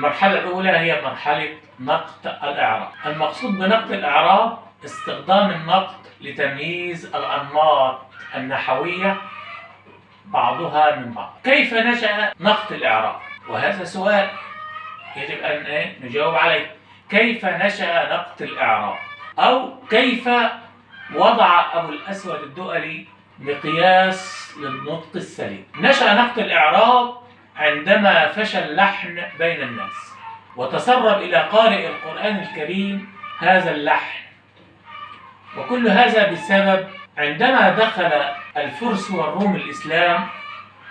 مرحلة نقط الإعراب المقصود بنقط الإعراب استخدام النقط لتمييز الأنماط النحوية بعضها من بعض كيف نشأ نقط الإعراب؟ وهذا سؤال يجب أن إيه؟ نجاوب عليه كيف نشأ نقط الإعراب؟ أو كيف وضع أبو الأسود الدؤلي مقياس للنطق السليم نشأ نقط الإعراب عندما فشل اللحن بين الناس وتسرب إلى قارئ القرآن الكريم هذا اللحن. وكل هذا بسبب عندما دخل الفرس والروم الإسلام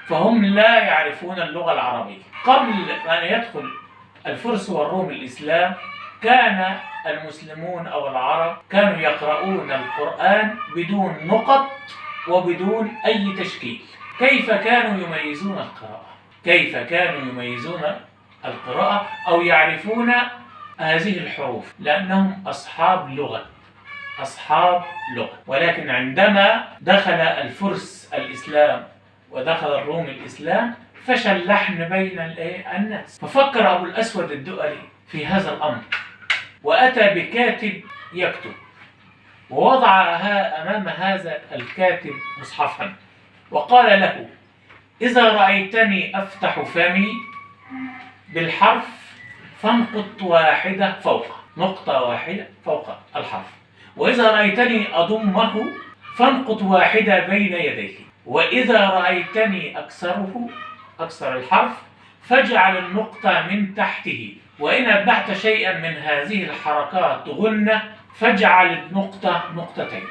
فهم لا يعرفون اللغة العربية. قبل أن يدخل الفرس والروم الإسلام كان المسلمون أو العرب كانوا يقرؤون القرآن بدون نقط وبدون أي تشكيل. كيف كانوا يميزون القراءة؟ كيف كانوا يميزون القراءة أو يعرفون هذه الحروف؟ لأنهم أصحاب لغة. أصحاب لغة. ولكن عندما دخل الفرس الإسلام ودخل الروم الإسلام فشل لحن بين الناس. ففكر أبو الأسود الدؤلي في هذا الأمر وأتى بكاتب يكتب ووضع أمام هذا الكاتب مصحفا وقال له إذا رأيتني أفتح فمي بالحرف فانقط واحدة فوق نقطة واحدة فوق الحرف. وإذا رأيتني أضمه فانقط واحدة بين يديه. وإذا رأيتني أكسره أكسر الحرف فاجعل النقطة من تحته. وإن أتبعت شيئا من هذه الحركات غنة فاجعل النقطة نقطتين.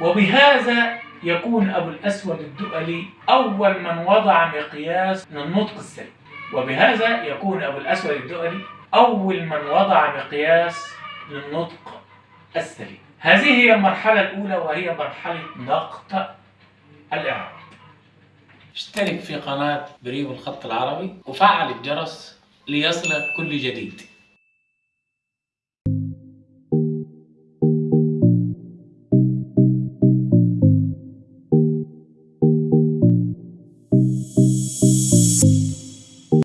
وبهذا يكون أبو الأسود الدؤلي أول من وضع مقياس للنطق السليم وبهذا يكون أبو الأسود الدؤلي أول من وضع مقياس للنطق السليم هذه هي المرحلة الأولى وهي مرحلة نقط الإعراب. اشترك في قناة بريم الخط العربي وفعل الجرس ليصلك كل جديد.